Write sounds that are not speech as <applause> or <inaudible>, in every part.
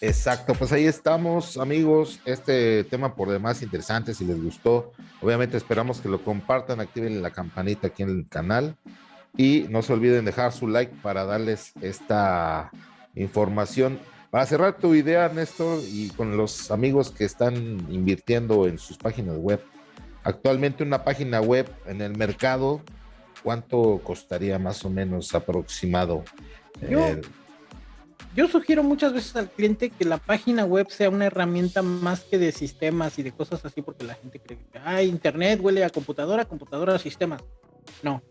Exacto, pues ahí estamos, amigos. Este tema por demás interesante, si les gustó, obviamente esperamos que lo compartan, activen la campanita aquí en el canal y no se olviden dejar su like para darles esta información. Para cerrar tu idea, Néstor, y con los amigos que están invirtiendo en sus páginas web, actualmente una página web en el mercado, ¿cuánto costaría más o menos aproximado? Eh, yo sugiero muchas veces al cliente que la página web sea una herramienta más que de sistemas y de cosas así, porque la gente cree que ah, internet huele a computadora, computadora a sistemas. No.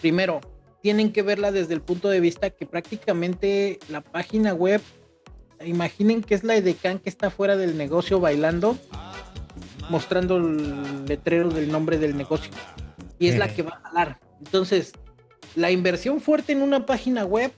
Primero, tienen que verla desde el punto de vista que prácticamente la página web, imaginen que es la edecán que está fuera del negocio bailando, mostrando el letrero del nombre del negocio. Y es la que va a jalar. Entonces, la inversión fuerte en una página web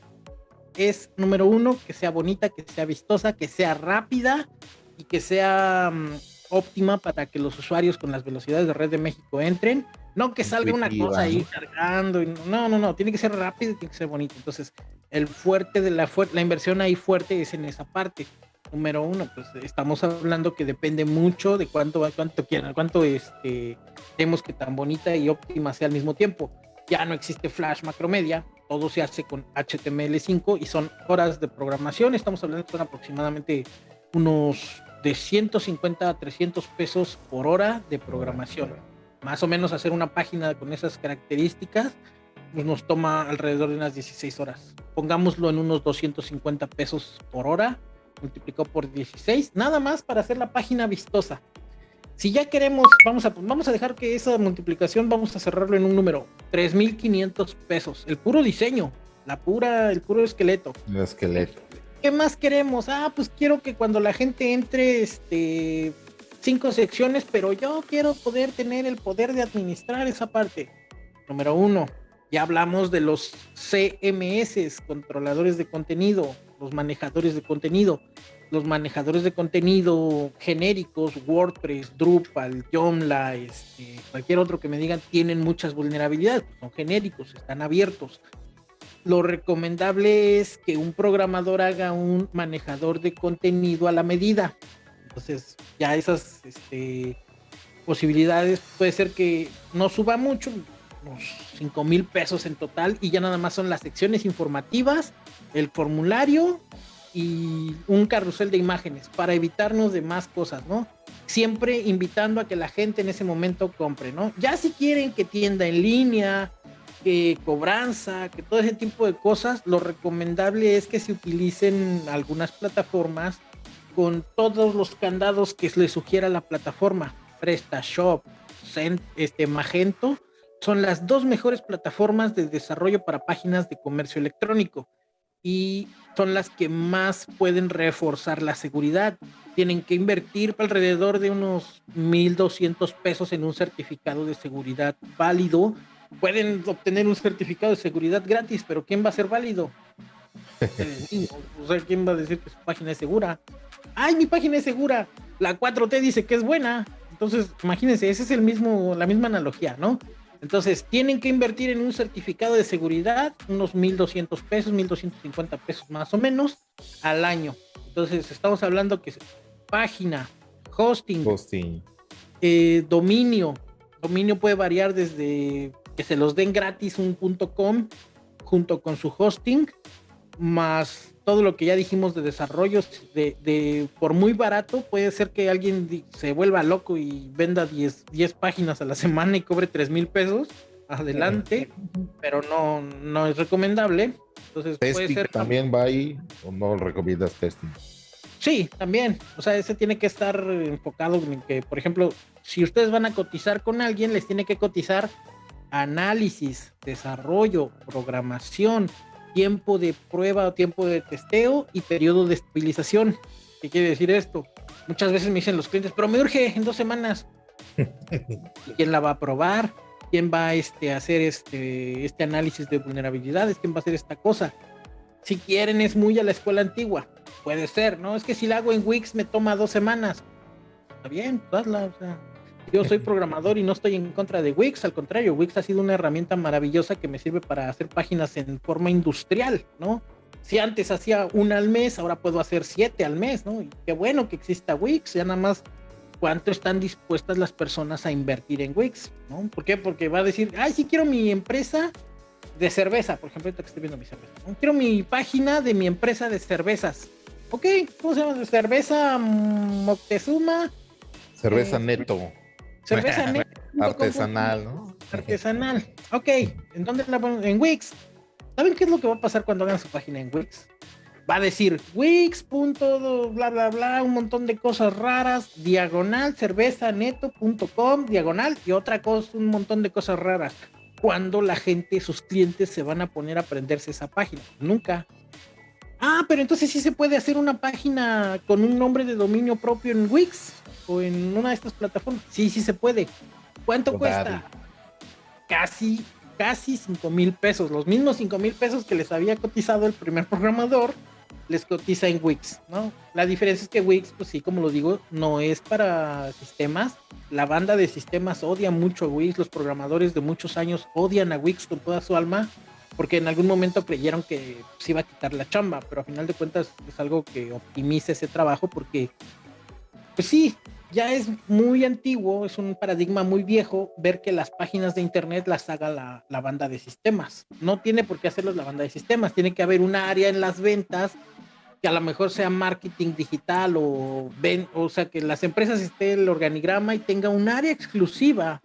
es, número uno, que sea bonita, que sea vistosa, que sea rápida y que sea mm, óptima para que los usuarios con las velocidades de red de México entren. No que salga una cosa ahí cargando. no, no, no. Tiene que ser rápido y tiene que ser bonito. Entonces, el fuerte de la, la inversión ahí fuerte es en esa parte. Número uno, pues estamos hablando que depende mucho de cuánto, cuánto quieran, cuánto este, queremos que tan bonita y óptima sea al mismo tiempo. Ya no existe Flash Macromedia, todo se hace con HTML5 y son horas de programación. Estamos hablando de aproximadamente unos de 150 a 300 pesos por hora de programación. Más o menos hacer una página con esas características pues nos toma alrededor de unas 16 horas. Pongámoslo en unos 250 pesos por hora, multiplicado por 16, nada más para hacer la página vistosa. Si ya queremos, vamos a, vamos a dejar que esa multiplicación, vamos a cerrarlo en un número, 3.500 pesos. El puro diseño, la pura, el puro esqueleto. El esqueleto. ¿Qué más queremos? Ah, pues quiero que cuando la gente entre, este, cinco secciones, pero yo quiero poder tener el poder de administrar esa parte. Número uno, ya hablamos de los CMS, controladores de contenido, los manejadores de contenido los manejadores de contenido genéricos, WordPress, Drupal, Joomla, este, cualquier otro que me digan, tienen muchas vulnerabilidades, pues, son genéricos, están abiertos. Lo recomendable es que un programador haga un manejador de contenido a la medida. Entonces, ya esas este, posibilidades puede ser que no suba mucho, unos 5 mil pesos en total, y ya nada más son las secciones informativas, el formulario y un carrusel de imágenes para evitarnos de más cosas, ¿no? Siempre invitando a que la gente en ese momento compre, ¿no? Ya si quieren que tienda en línea, que cobranza, que todo ese tipo de cosas, lo recomendable es que se utilicen algunas plataformas con todos los candados que les sugiera la plataforma. PrestaShop, este Magento, son las dos mejores plataformas de desarrollo para páginas de comercio electrónico y son las que más pueden reforzar la seguridad. Tienen que invertir alrededor de unos 1.200 pesos en un certificado de seguridad válido. Pueden obtener un certificado de seguridad gratis, pero ¿quién va a ser válido? <laughs> Eh, o sea, ¿quién va a decir que su página es segura? ¡Ay, mi página es segura! La 4T dice que es buena. Entonces, imagínense, esa es el mismo, la misma analogía, ¿no? Entonces, tienen que invertir en un certificado de seguridad, unos 1.200 pesos, 1.250 pesos más o menos al año. Entonces, estamos hablando que página, hosting, hosting. Eh, dominio. Dominio puede variar desde que se los den gratis un .com junto con su hosting, más todo lo que ya dijimos de desarrollos, de, por muy barato, puede ser que alguien se vuelva loco y venda 10, 10 páginas a la semana y cobre 3 mil pesos. Adelante, pero no, no es recomendable. Entonces, puede ser también va ahí o no recomiendas testing. Sí, también. O sea, ese tiene que estar enfocado en que, por ejemplo, si ustedes van a cotizar con alguien, les tiene que cotizar análisis, desarrollo, programación, tiempo de prueba o tiempo de testeo y periodo de estabilización. ¿Qué quiere decir esto? Muchas veces me dicen los clientes, pero me urge en dos semanas. <laughs> ¿Quién la va a probar? ¿Quién va este, a hacer este, este análisis de vulnerabilidades? ¿Quién va a hacer esta cosa? Si quieren, es muy a la escuela antigua. Puede ser, ¿no? Es que si la hago en Wix me toma dos semanas. Está bien, hazla, o sea, yo soy programador y no estoy en contra de Wix, al contrario, Wix ha sido una herramienta maravillosa que me sirve para hacer páginas en forma industrial, ¿no? Si antes hacía una al mes, ahora puedo hacer siete al mes, ¿no? Y qué bueno que exista Wix, ya nada más cuánto están dispuestas las personas a invertir en Wix, ¿no? ¿Por qué? Porque va a decir, ay, sí quiero mi empresa de cerveza, por ejemplo, ahorita que estoy viendo mi cerveza. Quiero mi página de mi empresa de cervezas. Ok, ¿cómo se llama? Cerveza Moctezuma. Cerveza eh, neto. Cerveza. <laughs> Artesanal, ¿no? Artesanal. Ok, ¿en dónde la ponemos? En Wix. ¿Saben qué es lo que va a pasar cuando hagan su página en Wix? Va a decir Wix. bla bla bla, un montón de cosas raras, diagonal cerveza neto.com, diagonal y otra cosa, un montón de cosas raras. Cuando la gente, sus clientes se van a poner a aprenderse esa página. Nunca. Ah, pero entonces sí se puede hacer una página con un nombre de dominio propio en Wix o en una de estas plataformas. Sí, sí se puede. ¿Cuánto cuesta? Casi, casi 5 mil pesos. Los mismos 5 mil pesos que les había cotizado el primer programador, les cotiza en Wix, ¿no? La diferencia es que Wix, pues sí, como lo digo, no es para sistemas. La banda de sistemas odia mucho a Wix. Los programadores de muchos años odian a Wix con toda su alma porque en algún momento creyeron que se iba a quitar la chamba, pero a final de cuentas es algo que optimiza ese trabajo porque, pues sí, ya es muy antiguo, es un paradigma muy viejo ver que las páginas de internet las haga la, banda de sistemas. No tiene por qué hacerlos la banda de sistemas, tiene que haber una área en las ventas que a lo mejor sea marketing digital o o sea, que las empresas esté el organigrama y tenga un área exclusiva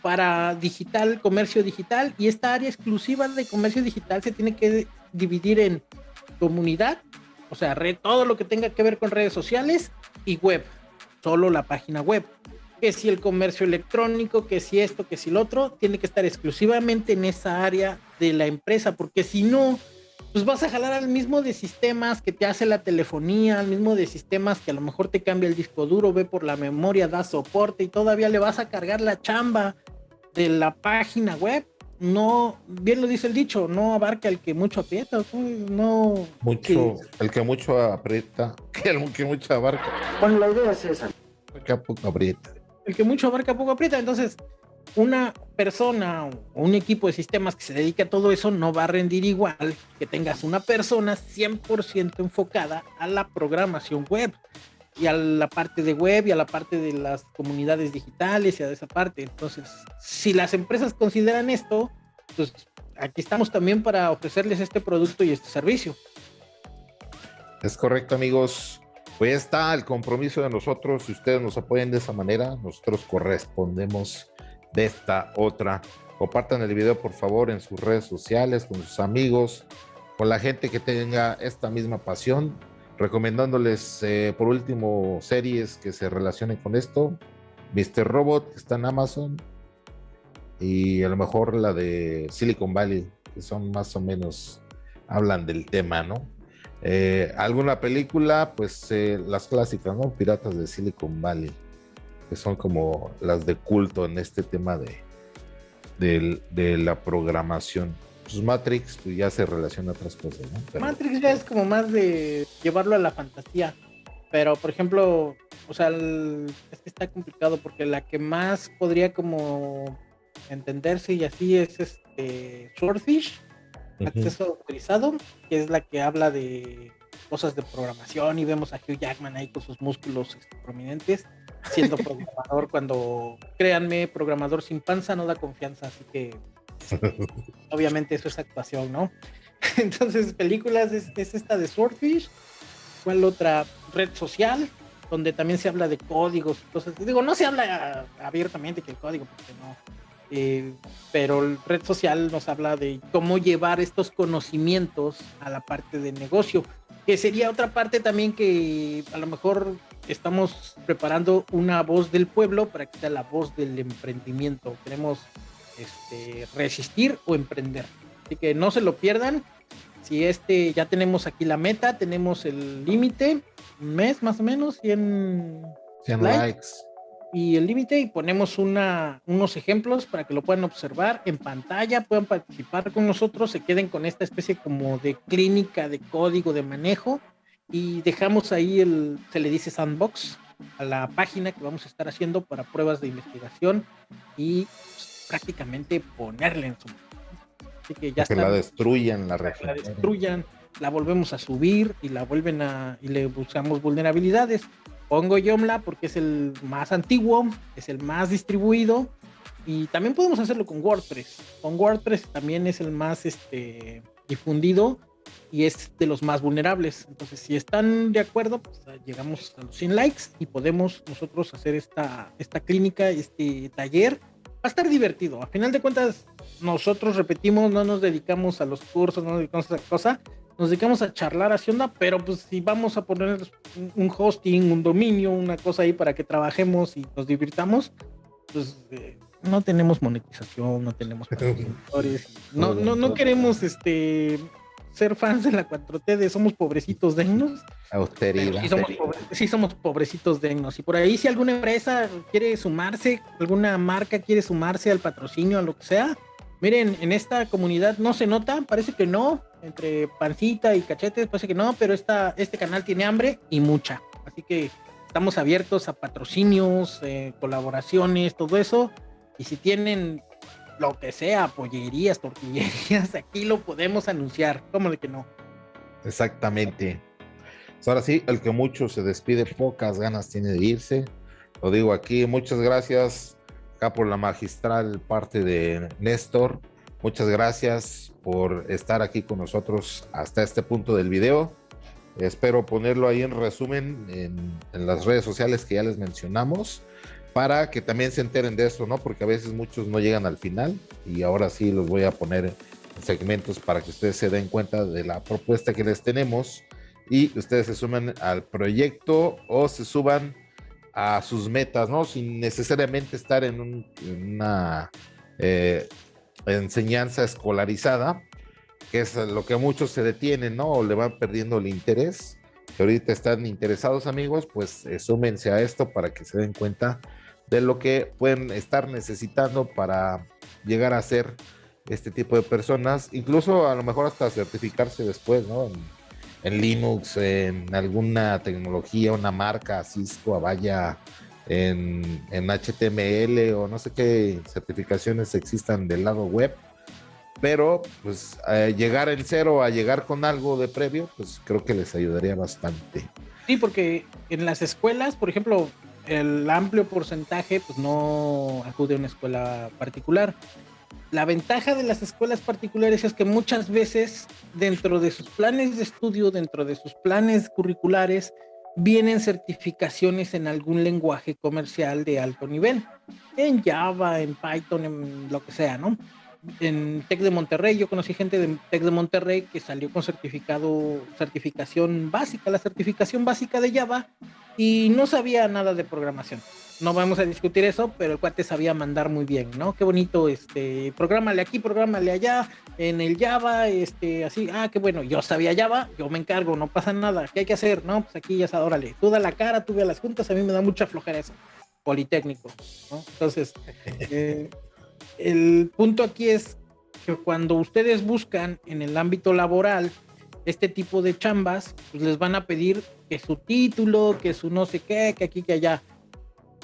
para digital, comercio digital, y esta área exclusiva de comercio digital se tiene que dividir en comunidad, o sea, red, todo lo que tenga que ver con redes sociales y web, solo la página web. Que si el comercio electrónico, que si esto, que si lo otro, tiene que estar exclusivamente en esa área de la empresa, porque si no, pues vas a jalar al mismo de sistemas que te hace la telefonía, al mismo de sistemas que a lo mejor te cambia el disco duro, ve por la memoria, da soporte y todavía le vas a cargar la chamba de la página web no, bien lo dice el dicho, no abarca el que mucho aprieta, no... Mucho, el que mucho aprieta, <laughs> que el que mucho abarca. Bueno, la idea es esa. El que poco aprieta. El que mucho abarca, poco aprieta. Entonces, una persona o un equipo de sistemas que se dedique a todo eso no va a rendir igual que tengas una persona 100% enfocada a la programación web y a la parte de web y a la parte de las comunidades digitales y a esa parte. Entonces, si las empresas consideran esto, pues aquí estamos también para ofrecerles este producto y este servicio. Es correcto, amigos. Pues está el compromiso de nosotros. Si ustedes nos apoyan de esa manera, nosotros correspondemos de esta otra. Compartan el video, por favor, en sus redes sociales, con sus amigos, con la gente que tenga esta misma pasión recomendándoles eh, por último series que se relacionen con esto. Mr. Robot que está en Amazon y a lo mejor la de Silicon Valley, que son más o menos, hablan del tema, ¿no? Eh, alguna película, pues eh, las clásicas, ¿no? Piratas de Silicon Valley, que son como las de culto en este tema de, de la programación pues Matrix pues, ya se relaciona a otras cosas, ¿no? Matrix ya es como más de llevarlo a la fantasía. Pero, por ejemplo, o sea, es que está complicado porque la que más podría como entenderse y así es este Swordfish, acceso autorizado, que es la que habla de cosas de programación y vemos a Hugh Jackman ahí con sus músculos este, prominentes siendo <laughs> programador cuando, créanme, programador sin panza no da confianza, así que <laughs> Obviamente eso es actuación, ¿no? <laughs> Entonces, películas es, esta de Swordfish. ¿Cuál otra? Red social, donde también se habla de códigos cosas. Digo, no se habla abiertamente que el código, porque no. Eh, red social nos habla de cómo llevar estos conocimientos a la parte de negocio, que sería otra parte también que a lo mejor estamos preparando una voz del pueblo para que sea la voz del emprendimiento. Queremos este, resistir o emprender. Así que no se lo pierdan. Si este ya tenemos aquí la meta, tenemos el límite, un mes más o menos, 100, likes. Y el límite y ponemos una, unos ejemplos para que lo puedan observar en pantalla, puedan participar con nosotros, se queden con esta especie como de clínica de código de manejo y dejamos ahí el, se le dice sandbox, a la página que vamos a estar haciendo para pruebas de investigación y prácticamente ponerle en su Así que ya que la destruyan la La destruyan. la volvemos a subir y la vuelven a y le buscamos vulnerabilidades. Pongo Yomla porque es el más antiguo, es el más distribuido y también podemos hacerlo con WordPress. Con WordPress también es el más este, difundido y es de los más vulnerables. Entonces, si están de acuerdo, pues llegamos a los 100 likes y podemos nosotros hacer esta, esta clínica, este taller. Va a estar divertido. A final de cuentas, nosotros repetimos, no nos dedicamos a los cursos, no nos dedicamos a esa cosa nos dedicamos a charlar así onda, pero pues si vamos a poner un hosting, un dominio, una cosa ahí para que trabajemos y nos divirtamos, pues eh, no tenemos monetización, no tenemos <laughs> patrocinadores, no, no, no queremos este ser fans de la 4T de somos pobrecitos dignos. Austeridad. Sí somos, sí somos pobrecitos dignos. Y por ahí si alguna empresa quiere sumarse, alguna marca quiere sumarse al patrocinio, a lo que sea, miren, en esta comunidad no se nota, parece que no, entre pancita y cachetes, parece que no, pero esta, este canal tiene hambre y mucha. Así que estamos abiertos a patrocinios, eh, colaboraciones, todo eso. Y si tienen lo que sea, pollerías, tortillerías, <laughs> aquí lo podemos anunciar. ¿Cómo de que no? Exactamente. Pues ahora sí, el que mucho se despide, pocas ganas tiene de irse. Lo digo aquí, muchas gracias acá por la magistral parte de Néstor. Muchas gracias por estar aquí con nosotros hasta este punto del video. Espero ponerlo ahí en resumen en, las redes sociales que ya les mencionamos para que también se enteren de esto, ¿no? Porque a veces muchos no llegan al final y ahora sí los voy a poner en segmentos para que ustedes se den cuenta de la propuesta que les tenemos y ustedes se sumen al proyecto o se suban a sus metas, ¿no? Sin necesariamente estar en, una eh, enseñanza escolarizada, que es lo que muchos se detienen, ¿no? O le van perdiendo el interés. Que ahorita están interesados, amigos, pues eh, súmense a esto para que se den cuenta de lo que pueden estar necesitando para llegar a ser este tipo de personas, incluso a lo mejor hasta certificarse después, ¿no? En, Linux, en alguna tecnología, una marca, Cisco, Avaya, en, HTML o no sé qué certificaciones existan del lado web. Pero pues llegar en cero a llegar con algo de previo, pues creo que les ayudaría bastante. Sí, porque en las escuelas, por ejemplo, el amplio porcentaje pues no acude a una escuela particular. La ventaja de las escuelas particulares es que muchas veces dentro de sus planes de estudio, dentro de sus planes curriculares, vienen certificaciones en algún lenguaje comercial de alto nivel, en Java, en Python, en lo que sea, ¿no? En Tec de Monterrey, yo conocí gente de Tec de Monterrey que salió con certificado, certificación básica, la certificación básica de Java, y no sabía nada de programación no vamos a discutir eso, pero el cuate sabía mandar muy bien, ¿no? Qué bonito, este, prográmale aquí, prográmale allá, en el Java, este, así, ah, qué bueno, yo sabía Java, yo me encargo, no pasa nada, ¿qué hay que hacer? No, pues aquí ya está, órale, tú da la cara, tú ve a las juntas, a mí me da mucha flojera eso, politécnico, ¿no? Entonces, <laughs> eh, el punto aquí es que cuando ustedes buscan en el ámbito laboral este tipo de chambas, pues les van a pedir que su título, que su no sé qué, que aquí, que allá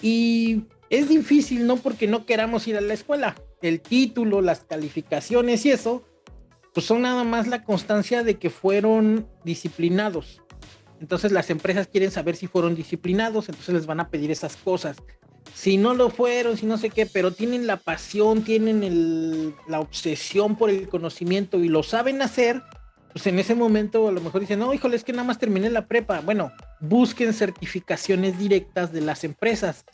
y es difícil, no porque no queramos ir a la escuela. El título, las calificaciones y eso, pues son nada más la constancia de que fueron disciplinados. Entonces las empresas quieren saber si fueron disciplinados, entonces les van a pedir esas cosas. Si no lo fueron, si no sé qué, pero tienen la pasión, tienen la obsesión por el conocimiento y lo saben hacer, pues en ese momento a lo mejor dicen, no, híjole, es que nada más terminé la prepa. Bueno, busquen certificaciones directas de las empresas.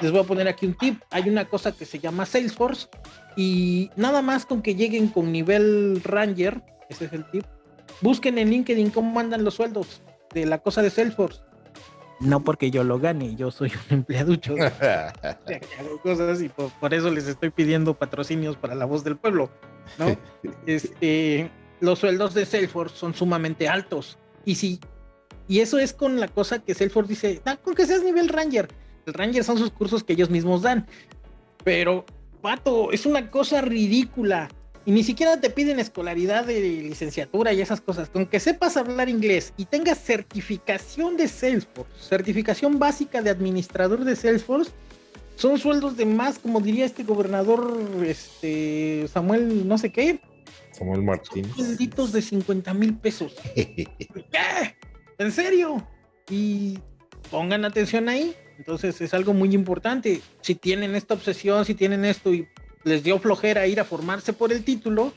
Les voy a poner aquí un tip. Hay una cosa que se llama Salesforce y nada más con que lleguen con nivel Ranger, ese es el tip, busquen en LinkedIn cómo mandan los sueldos de la cosa de Salesforce. No porque yo lo gane, yo soy un <laughs> empleaducho. hago <laughs> cosas y por, por, eso les estoy pidiendo patrocinios para la voz del pueblo, ¿no? <laughs> Este, los sueldos de Salesforce son sumamente altos. Y si, y eso es con la cosa que Salesforce dice, ah, con que seas nivel Ranger. El Ranger son sus cursos que ellos mismos dan. Pero, pato, es una cosa ridícula. Y ni siquiera te piden escolaridad de licenciatura y esas cosas. Con que sepas hablar inglés y tengas certificación de Salesforce, certificación básica de administrador de Salesforce, son sueldos de más, como diría este gobernador, este Samuel, no sé qué, Samuel Martínez. Benditos de 50 mil pesos. <laughs> ¿Qué? ¿En serio? Y pongan atención ahí. Entonces es algo muy importante. Si tienen esta obsesión, si tienen esto y les dio flojera ir a formarse por el título,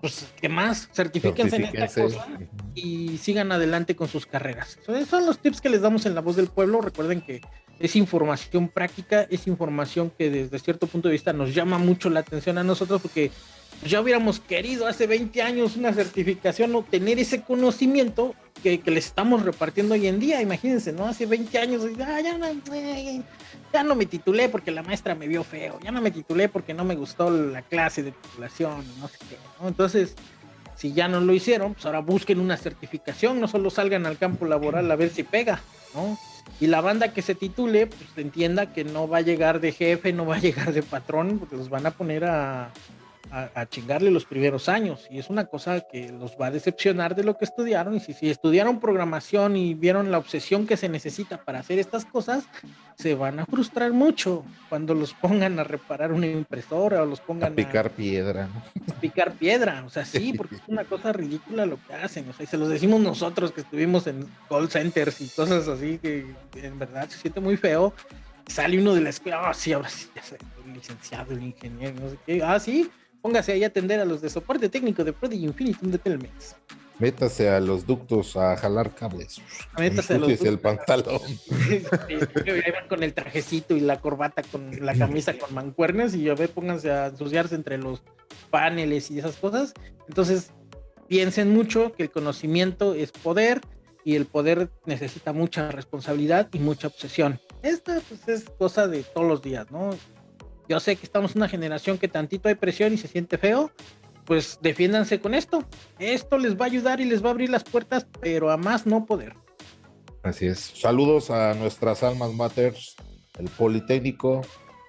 pues qué más, certifíquense en esta cosa y sigan adelante con sus carreras. Esos son los tips que les damos en La Voz del Pueblo. Recuerden que es información práctica, es información que desde cierto punto de vista nos llama mucho la atención a nosotros porque ya hubiéramos querido hace 20 años una certificación o tener ese conocimiento que, les estamos repartiendo hoy en día. Imagínense, ¿no? Hace 20 años, ah, ya, no, no me titulé porque la maestra me vio feo, ya no me titulé porque no me gustó la clase de titulación, no sé qué. Entonces, si ya no lo hicieron, pues ahora busquen una certificación, no solo salgan al campo laboral a ver si pega, ¿no? Y la banda que se titule, pues entienda que no va a llegar de jefe, no va a <laughs> llegar de patrón, porque los van a poner a, a, chingarle los primeros años. Y es una cosa que los va a decepcionar de lo que estudiaron. Y si, si estudiaron programación y vieron la obsesión que se necesita para hacer estas cosas, se van a frustrar mucho cuando los pongan a reparar una impresora o los pongan a picar piedra. picar piedra, o sea, sí, <laughs> porque es una cosa ridícula lo que hacen, o sea, y se los decimos nosotros que estuvimos en call centers y cosas así que en verdad se siente muy feo. Sale uno de la escuela, ah, sí, ahora sí, ya soy licenciado, el ingeniero, no sé qué, ah, sí, Póngase ahí a atender a los de soporte técnico de Prodigy Infinitum de Telmex. Métase a los ductos a jalar cables. Métase a los ductos. el pantalón. <laughs> con el trajecito y la corbata con la camisa con mancuernas y a ver, pónganse a ensuciarse entre los paneles y esas cosas. Entonces, piensen mucho que el conocimiento es poder y el poder necesita mucha responsabilidad y mucha obsesión. Esta pues, es cosa de todos los días, ¿no? Yo sé que estamos en una generación que tantito hay presión y se siente feo, pues defiéndanse con esto. Esto les va a ayudar y les va a abrir las puertas, pero a más no poder. Así es. Saludos a nuestras almas matters, el Politécnico,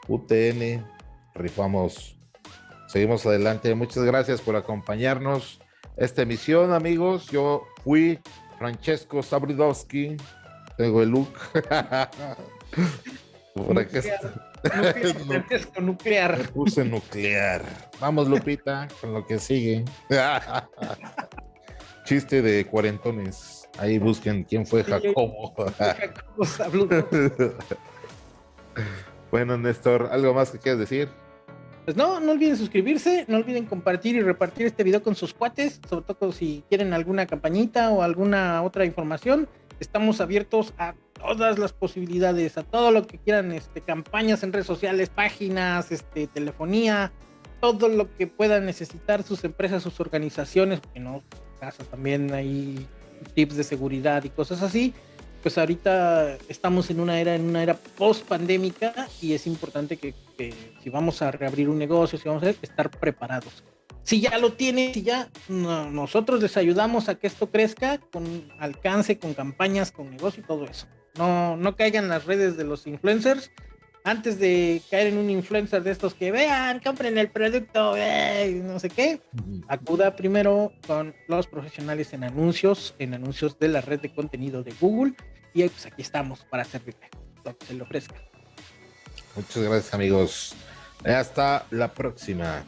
UTN, rifamos. Seguimos adelante. Muchas gracias por acompañarnos. Esta emisión, amigos, yo fui Francesco Sabridowski. Tengo el look. <laughs> por aquí Nuclear, <laughs> nuclear. puse nuclear. Vamos, Lupita, con lo que sigue. <laughs> Chiste de cuarentones. Ahí busquen quién fue Jacobo. <laughs> bueno, Néstor, ¿algo más que quieras decir? Pues no, no olviden suscribirse, no olviden compartir y repartir este video con sus cuates, sobre todo si quieren alguna campañita o alguna otra información. Estamos abiertos a todas las posibilidades, a todo lo que quieran, este, campañas en redes sociales, páginas, este, telefonía, todo lo que puedan necesitar sus empresas, sus organizaciones, porque no, casa también hay tips de seguridad y cosas así. Pues ahorita estamos en una era, en una era post pandémica y es importante que, si vamos a reabrir un negocio, si vamos a estar preparados. Si ya lo tienen, si ya nosotros les ayudamos a que esto crezca con alcance, con campañas, con negocio y todo eso. No, no caigan las redes de los influencers. Antes de caer en un influencer de estos que vean, compren el producto, no sé qué, acuda primero con los profesionales en anuncios, en anuncios de la red de contenido de Google. Y pues aquí estamos para servirle lo que se le ofrezca. Muchas gracias, amigos. Hasta la próxima.